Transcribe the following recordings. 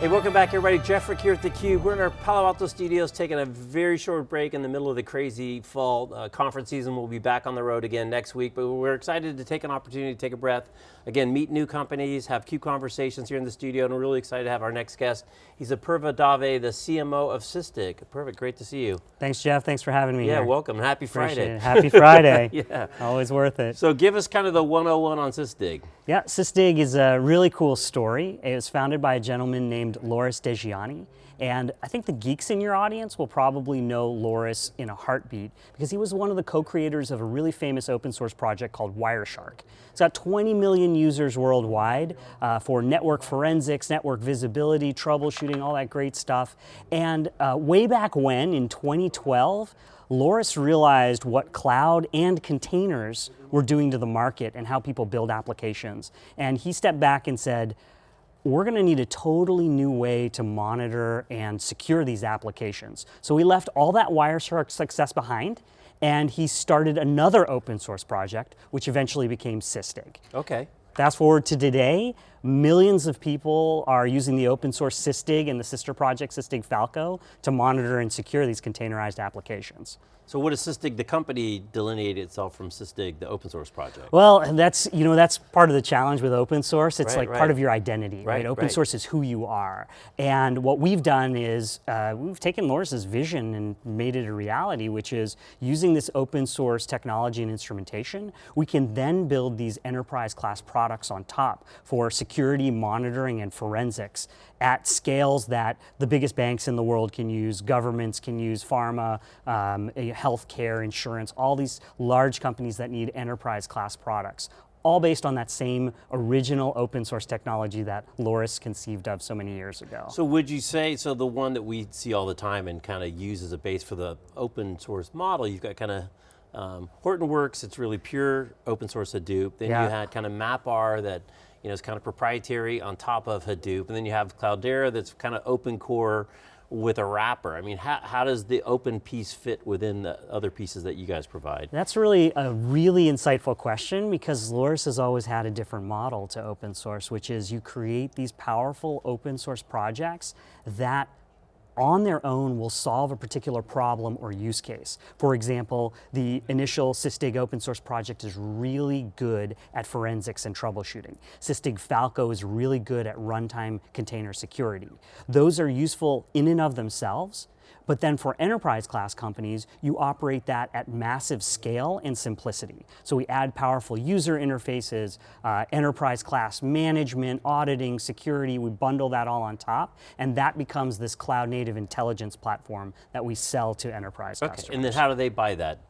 Hey, welcome back everybody. Jeff Frick here at theCUBE. We're in our Palo Alto studios taking a very short break in the middle of the crazy fall uh, conference season. We'll be back on the road again next week, but we're excited to take an opportunity to take a breath. Again, meet new companies, have CUBE conversations here in the studio, and we're really excited to have our next guest. He's Apurva Dave, the CMO of Sysdig. Perfect, great to see you. Thanks Jeff, thanks for having me Yeah, here. welcome, happy Friday. Happy Friday. yeah. Always worth it. So give us kind of the 101 on Sysdig. Yeah, Sysdig is a really cool story. It was founded by a gentleman named Loris Degioanni. And I think the geeks in your audience will probably know Loris in a heartbeat because he was one of the co-creators of a really famous open source project called Wireshark. It's got 20 million users worldwide uh, for network forensics, network visibility, troubleshooting, all that great stuff. And uh, way back when, in 2012, Loris realized what cloud and containers were doing to the market and how people build applications. And he stepped back and said, we're going to need a totally new way to monitor and secure these applications. So we left all that Wireshark success behind and he started another open source project, which eventually became Sysdig. Okay. Fast forward to today, millions of people are using the open source Sysdig and the sister project Sysdig Falco to monitor and secure these containerized applications. So what does Sysdig, the company, delineate itself from Sysdig, the open source project? Well, that's, you know, that's part of the challenge with open source. It's Right, like right. part of your identity, right? Right, Open source is who you are. And what we've done is uh, we've taken Loris's vision and made it a reality, which is using this open source technology and instrumentation, we can then build these enterprise class products on top for security monitoring and forensics at scales that the biggest banks in the world can use, governments can use, pharma, um, eh, healthcare, insurance, all these large companies that need enterprise class products, all based on that same original open source technology that Loris conceived of so many years ago. So would you say, so the one that we see all the time and kind of use as a base for the open source model, you've got kind of um, Hortonworks, it's really pure open source Hadoop. Then Yeah. you had kind of MapR that you know, is kind of proprietary on top of Hadoop. And then you have Cloudera that's kind of open core with a wrapper. I mean, how, how does the open piece fit within the other pieces that you guys provide? That's really a really insightful question because Loris has always had a different model to open source, which is you create these powerful open source projects that on their own will solve a particular problem or use case. For example, the initial Sysdig open source project is really good at forensics and troubleshooting. Sysdig Falco is really good at runtime container security. Those are useful in and of themselves, but then for enterprise class companies, you operate that at massive scale and simplicity. So we add powerful user interfaces, uh, enterprise class management, auditing, security, we bundle that all on top, and that becomes this cloud native intelligence platform that we sell to enterprise Okay, customers. and then how do they buy that?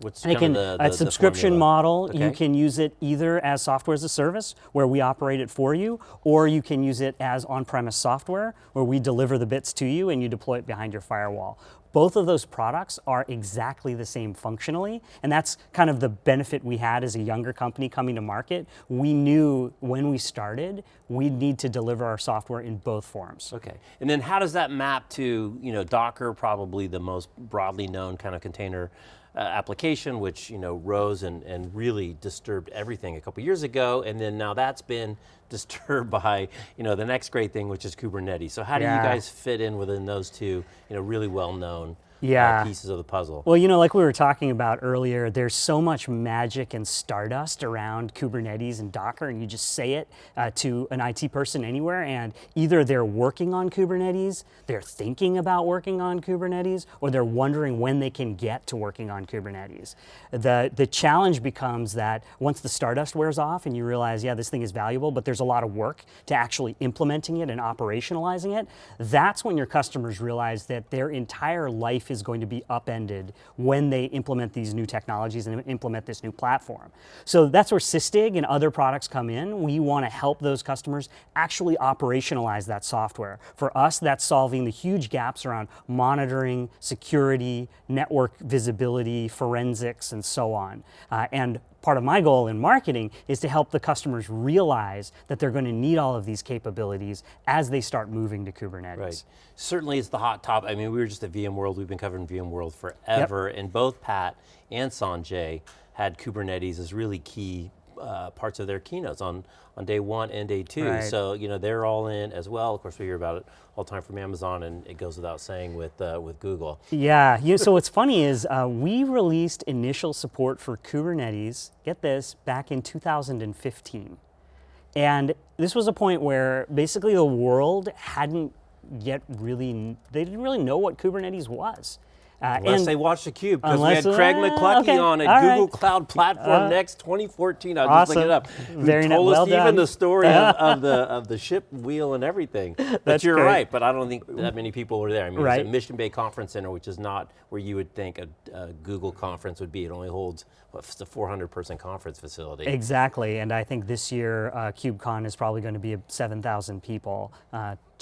What's can, the, a the- the subscription model, you can use it either as software as a service, where we operate it for you, or you can use it as on-premise software, where we deliver the bits to you and you deploy it behind your firewall. Both of those products are exactly the same functionally, and that's kind of the benefit we had as a younger company coming to market. We knew when we started, we'd need to deliver our software in both forms. Okay, and then how does that map to, you know, Docker, probably the most broadly known kind of container uh, application, which, you know, rose and, and really disturbed everything a couple years ago, and then now that's been disturbed by, you know, the next great thing, which is Kubernetes. So how do you guys fit in within those two, you know, really well-known Yeah. uh, pieces of the puzzle? Well, you know, like we were talking about earlier, there's so much magic and stardust around Kubernetes and Docker, and you just say it uh, to an IT person anywhere, and either they're working on Kubernetes, they're thinking about working on Kubernetes, or they're wondering when they can get to working on Kubernetes. The, the challenge becomes that once the stardust wears off and you realize, yeah, this thing is valuable, but there's a lot of work to actually implementing it and operationalizing it, that's when your customers realize that their entire life is going to be upended when they implement these new technologies and implement this new platform. So that's where Sysdig and other products come in. We want to help those customers actually operationalize that software. For us, that's solving the huge gaps around monitoring, security, network visibility, forensics, and so on. Uh, and part of my goal in marketing is to help the customers realize that they're going to need all of these capabilities as they start moving to Kubernetes. Right. Certainly it's the hot top. I mean, we were just at VMworld, we've been covering VMworld forever, and both Pat and Sanjay had Kubernetes as really key uh, parts of their keynotes on, on day one and day two. Right. So, you know, they're all in as well. Of course, we hear about it all the time from Amazon and it goes without saying with, uh, with Google. Yeah, you, so what's funny is uh, we released initial support for Kubernetes, get this, back in 2015. And this was a point where basically the world hadn't yet really, they didn't really know what Kubernetes was. Uh, unless and they watched the Cube, because we had Craig uh, McLuckie okay, on at Google right. Cloud Platform Uh, Next 2014. I was just looking it up. Who Very told well us even the story of, of the of the ship wheel and everything. But That's you're great. right. But I don't think that many people were there. I mean, Right. it's at Mission Bay Conference Center, which is not where you would think a, a Google conference would be. It only holds what, a 400 person conference facility. Exactly, and I think this year uh, KubeCon is probably going to be 7,000 people.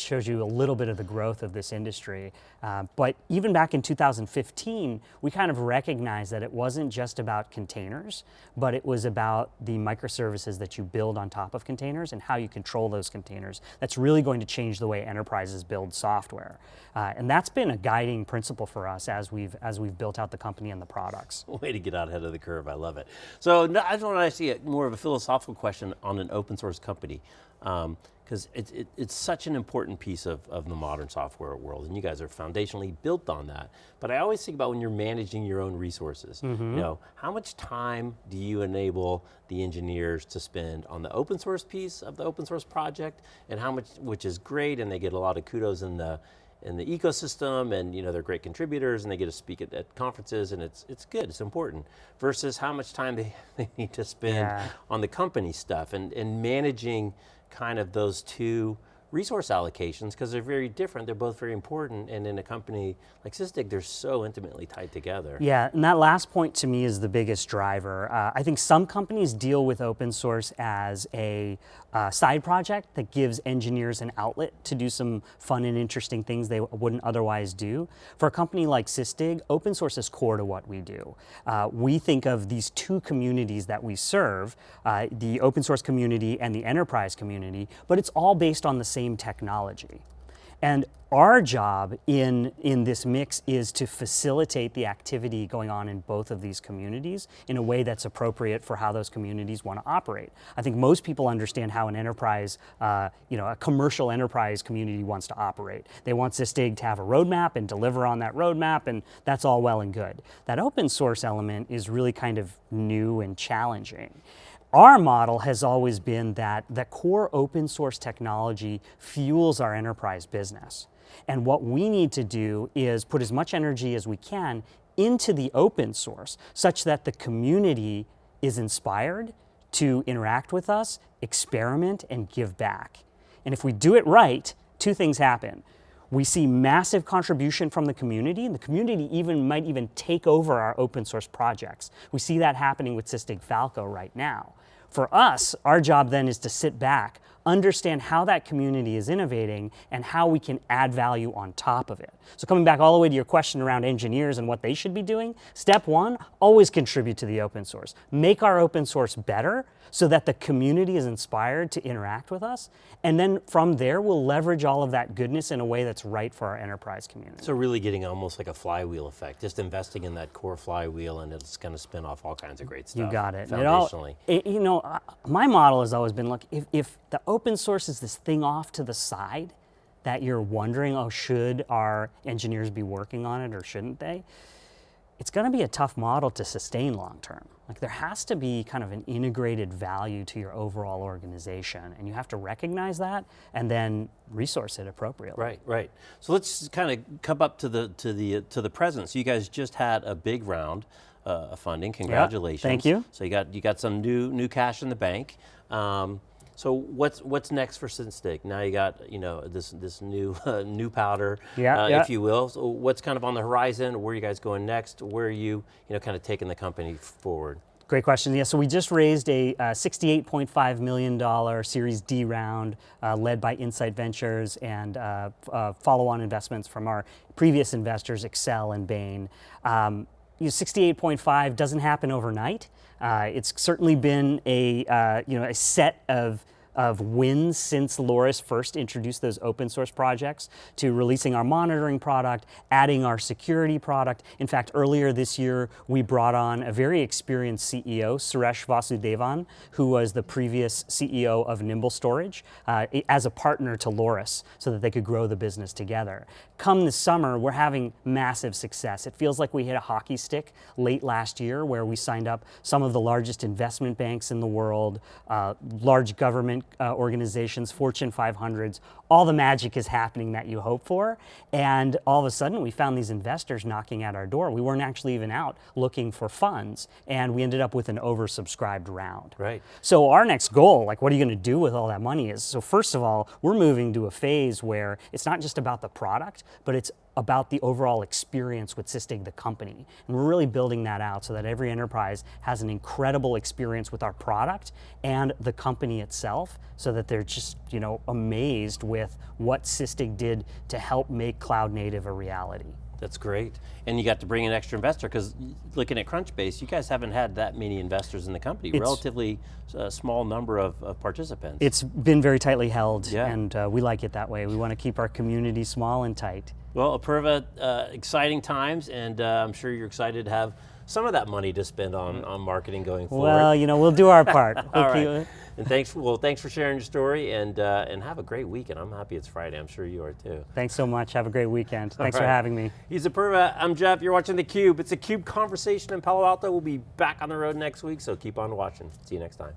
Shows you a little bit of the growth of this industry. Uh, but even back in 2015, we kind of recognized that it wasn't just about containers, but it was about the microservices that you build on top of containers and how you control those containers. That's really going to change the way enterprises build software. Uh, and that's been a guiding principle for us as we've, as we've built out the company and the products. Way to get out ahead of the curve. I love it. So I just want to see more of a philosophical question on an open source company. Because um, it, it, it's such an important piece of, of the modern software world, and you guys are foundationally built on that. But I always think about when you're managing your own resources. Mm-hmm. You know, how much time do you enable the engineers to spend on the open source piece of the open source project, and how much, which is great, and they get a lot of kudos in the in the ecosystem and you know they're great contributors and they get to speak at, at conferences and it's it's good, it's important. Versus how much time they, they need to spend Yeah. on the company stuff and, and managing kind of those two resource allocations because they're very different, they're both very important and in a company like Sysdig they're so intimately tied together. Yeah, and that last point to me is the biggest driver. Uh, I think some companies deal with open source as a uh, side project that gives engineers an outlet to do some fun and interesting things they wouldn't otherwise do. For a company like Sysdig, open source is core to what we do. Uh, we think of these two communities that we serve, uh, the open source community and the enterprise community, but it's all based on the same technology. And our job in, in this mix is to facilitate the activity going on in both of these communities in a way that's appropriate for how those communities want to operate. I think most people understand how an enterprise, uh, you know, a commercial enterprise community wants to operate. They want Sysdig to have a roadmap and deliver on that roadmap, and that's all well and good. That open source element is really kind of new and challenging. Our model has always been that the core open source technology fuels our enterprise business. And what we need to do is put as much energy as we can into the open source such that the community is inspired to interact with us, experiment, and give back. And if we do it right, two things happen. We see massive contribution from the community, and the community even might even take over our open source projects. We see that happening with Sysdig Falco right now. For us, our job then is to sit back, understand how that community is innovating and how we can add value on top of it. So coming back all the way to your question around engineers and what they should be doing, step one, always contribute to the open source. Make our open source better so that the community is inspired to interact with us. And then from there, we'll leverage all of that goodness in a way that's right for our enterprise community. So really getting almost like a flywheel effect, just investing in that core flywheel and it's going to spin off all kinds of great stuff. You got it. And it all- it- you know, my model has always been, look, if, if the open source is this thing off to the side that you're wondering, oh, should our engineers be working on it or shouldn't they? It's going to be a tough model to sustain long term. Like there has to be kind of an integrated value to your overall organization, and you have to recognize that and then resource it appropriately. Right, right. So let's kind of come up to the to the to the present. So you guys just had a big round uh, of funding. Congratulations. thank you. So you got you got some new new cash in the bank. Um, so what's what's next for Sysdig? Now you got you know this this new uh, new powder, Yeah, uh, yeah. if you will. So what's kind of on the horizon? Where are you guys going next? Where are you you know kind of taking the company forward? Great question. Yeah, so we just raised a uh, $68.5 million Series D round uh, led by Insight Ventures and uh, uh, follow-on investments from our previous investors, Accel and Bain. Um, you know, 68.5 doesn't happen overnight. Uh, it's certainly been a, uh, you know, a set of of wins since Loris first introduced those open source projects to releasing our monitoring product, adding our security product. In fact, earlier this year, we brought on a very experienced CEO, Suresh Vasudevan, who was the previous CEO of Nimble Storage, uh, as a partner to Loris so that they could grow the business together. Come this summer, we're having massive success. It feels like we hit a hockey stick late last year where we signed up some of the largest investment banks in the world, uh, large government uh, organizations, Fortune 500s. All the magic is happening that you hope for. And all of a sudden, we found these investors knocking at our door. We weren't actually even out looking for funds, and we ended up with an oversubscribed round. Right. So our next goal, like what are you going to do with all that money is, so first of all, we're moving to a phase where it's not just about the product, but it's about the overall experience with Sysdig, the company. And we're really building that out so that every enterprise has an incredible experience with our product and the company itself so that they're just, you know, amazed with what Sysdig did to help make cloud native a reality. That's great. And you got to bring an extra investor because looking at Crunchbase, you guys haven't had that many investors in the company, It's- relatively uh, small number of, of participants. It's been very tightly held Yeah. and uh, we like it that way. We want to keep our community small and tight. Well, Apurva, uh, exciting times, and uh, I'm sure you're excited to have some of that money to spend on, on marketing going forward. Well, you know, we'll do our part. All keep- right. And thanks, well, thanks for sharing your story, and uh, and have a great weekend. I'm happy it's Friday. I'm sure you are too. Thanks so much. Have a great weekend. Thanks for having me. He's Apurva. I'm Jeff. You're watching theCUBE. It's a CUBE conversation in Palo Alto. We'll be back on the road next week, so keep on watching. See you next time.